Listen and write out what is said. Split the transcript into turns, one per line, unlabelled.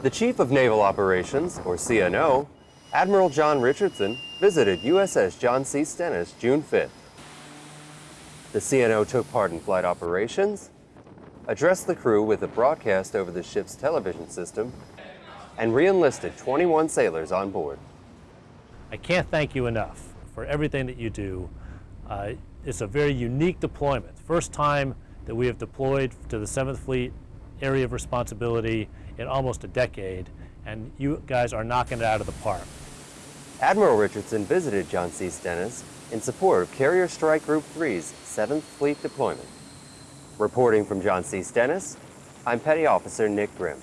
The Chief of Naval Operations, or CNO, Admiral John Richardson, visited USS John C. Stennis June 5th. The CNO took part in flight operations, addressed the crew with a broadcast over the ship's television system, and re-enlisted 21 sailors on board.
I can't thank you enough for everything that you do. Uh, it's a very unique deployment. First time that we have deployed to the 7th Fleet area of responsibility in almost a decade, and you guys are knocking it out of the park.
Admiral Richardson visited John C. Stennis in support of Carrier Strike Group 3's 7th Fleet deployment. Reporting from John C. Stennis, I'm Petty Officer Nick Grimm.